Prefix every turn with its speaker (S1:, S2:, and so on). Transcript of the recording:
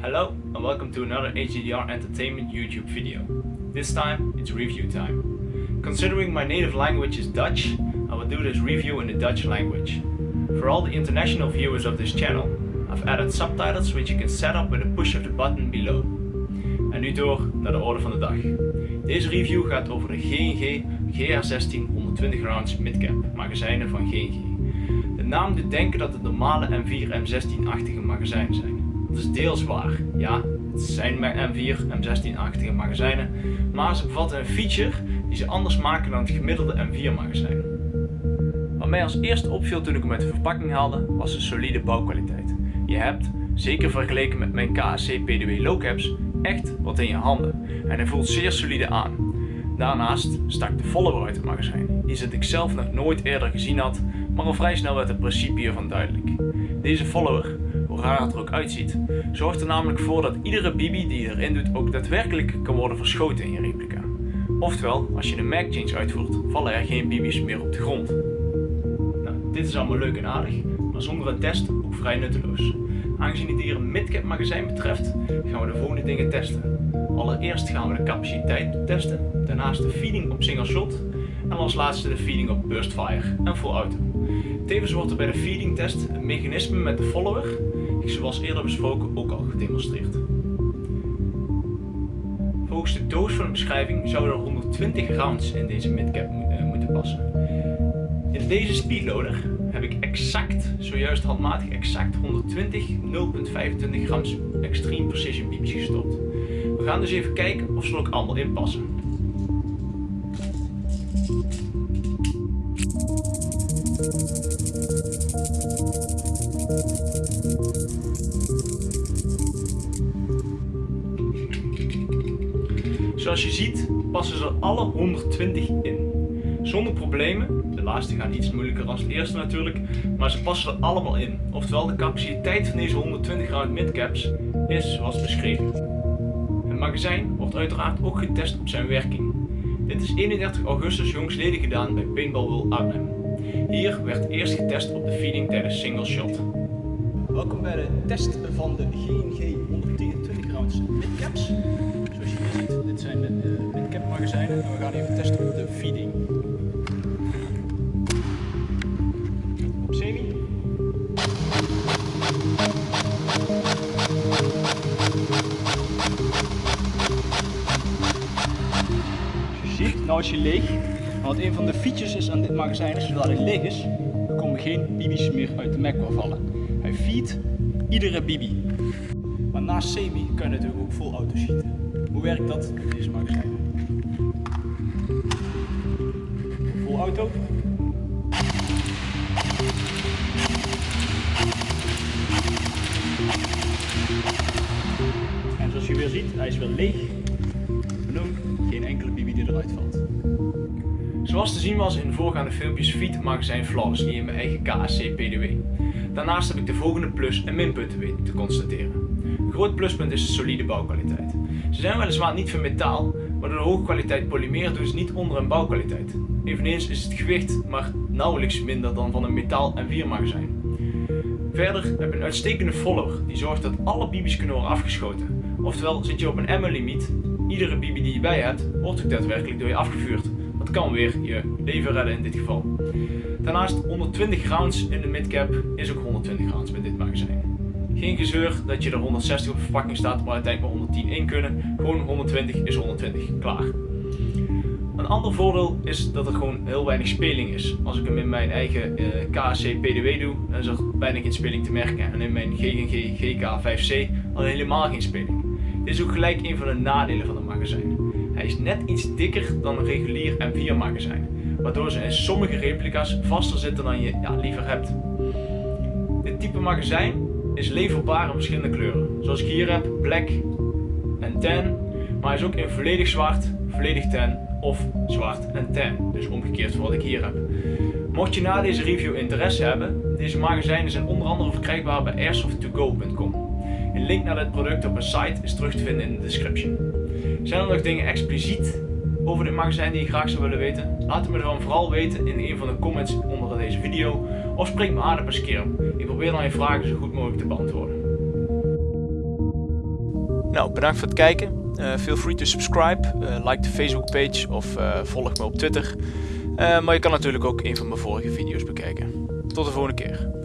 S1: Hello and welcome to another HDR Entertainment YouTube video. This time it's review time. Considering my native language is Dutch, I will do this review in the Dutch language. For all the international viewers of this channel, I've added subtitles which you can set up with a push of the button below. En nu door naar de orde van de dag. Deze review gaat over de G&G GH16 120 rounds midcap magazijnen van G&G. De naam doet denken dat het normale M4 M16-achtige magazijnen zijn. Is deels waar. Ja, het zijn M4 M16-achtige magazijnen, maar ze bevatten een feature die ze anders maken dan het gemiddelde M4 magazijn. Wat mij als eerste opviel toen ik hem uit de verpakking haalde, was de solide bouwkwaliteit. Je hebt, zeker vergeleken met mijn KSC PDW Low Caps, echt wat in je handen en hij voelt zeer solide aan. Daarnaast stak de follower uit het magazijn, iets dat ik zelf nog nooit eerder gezien had, maar al vrij snel werd het principe hiervan duidelijk. Deze follower, hoe het er ook uitziet, zorgt er namelijk voor dat iedere bibi die je erin doet ook daadwerkelijk kan worden verschoten in je replica. Oftewel, als je een mag change uitvoert, vallen er geen bibis meer op de grond. Nou, dit is allemaal leuk en aardig, maar zonder een test ook vrij nutteloos. Aangezien het hier een midcap magazijn betreft, gaan we de volgende dingen testen. Allereerst gaan we de capaciteit testen, daarnaast de feeding op single shot en als laatste de feeding op burst fire en full auto. Tevens wordt er bij de feeding test het mechanisme met de follower, zoals eerder besproken, ook al gedemonstreerd. Volgens de doos van de beschrijving zouden er 120 rounds in deze midcap eh, moeten passen. In deze speedloader heb ik exact, zojuist handmatig, exact 120 0.25 grams extreme precision bibis gestopt. We gaan dus even kijken of ze er ook allemaal in passen. Zoals je ziet passen ze alle 120 in. Zonder problemen, de laatste gaan iets moeilijker dan de eerste natuurlijk, maar ze passen er allemaal in. Oftewel de capaciteit van deze 120 round midcaps is zoals beschreven. Het magazijn wordt uiteraard ook getest op zijn werking. Dit is 31 augustus jongsleden gedaan bij Paintball World Arnhem. Hier werd eerst getest op de feeding tijdens single shot.
S2: Welkom bij de test van de G&G 120 rounds midcaps. Zoals je hier ziet, dit zijn de midcap magazijnen en we gaan even testen op de feeding. Op semi. Zoals je ziet, nou is hij leeg. Want een van de features is aan dit magazijn is, zodra hij leeg is, komen geen bibis meer uit de Mac vallen. Hij feedt iedere bibi. Maar naast semi kan je natuurlijk ook full auto schieten. Hoe werkt dat deze magazijn? Full auto. En zoals je weer ziet, hij is weer leeg. Benoemd, geen enkele bibi die eruit valt.
S1: Zoals te zien was in de voorgaande filmpjes het magazijn flawlessly in mijn eigen KSC PDW. Daarnaast heb ik de volgende plus- en minpunten weten te constateren. Een groot pluspunt is de solide bouwkwaliteit. Ze zijn weliswaar niet van metaal, maar door de hoge kwaliteit polymeer doen ze niet onder een bouwkwaliteit. Eveneens is het gewicht maar nauwelijks minder dan van een metaal en 4 magazijn. Verder heb je een uitstekende follower die zorgt dat alle bibis kunnen worden afgeschoten. Oftewel zit je op een ammo limiet, iedere bibi die je bij hebt wordt ook daadwerkelijk door je afgevuurd. Kan weer je leven redden in dit geval. Daarnaast 120 rounds in de midcap is ook 120 rounds met dit magazijn. Geen gezeur dat je er 160 op verpakking staat maar uiteindelijk maar 110 in kunnen. Gewoon 120 is 120, klaar. Een ander voordeel is dat er gewoon heel weinig speling is. Als ik hem in mijn eigen uh, KSC PDW doe, dan is er bijna geen speling te merken. En in mijn GGG GK5C al helemaal geen speling. Dit is ook gelijk een van de nadelen van het magazijn. Hij is net iets dikker dan een regulier M4 magazijn, waardoor ze in sommige replica's vaster zitten dan je ja, liever hebt. Dit type magazijn is leverbaar in verschillende kleuren, zoals ik hier heb, black en tan, maar hij is ook in volledig zwart, volledig tan of zwart en tan, dus omgekeerd voor wat ik hier heb. Mocht je na deze review interesse hebben, deze magazijnen zijn onder andere verkrijgbaar bij airsoft2go.com. Een link naar dit product op een site is terug te vinden in de description. Zijn er nog dingen expliciet over dit magazijn die je graag zou willen weten? Laat het me dan vooral weten in een van de comments onder deze video of spreek me aan op een scherm. Ik probeer dan je vragen zo goed mogelijk te beantwoorden. Nou, bedankt voor het kijken. feel free to subscribe, like de Facebook page of volg me op Twitter. maar je kan natuurlijk ook een van mijn vorige video's bekijken. Tot de volgende keer.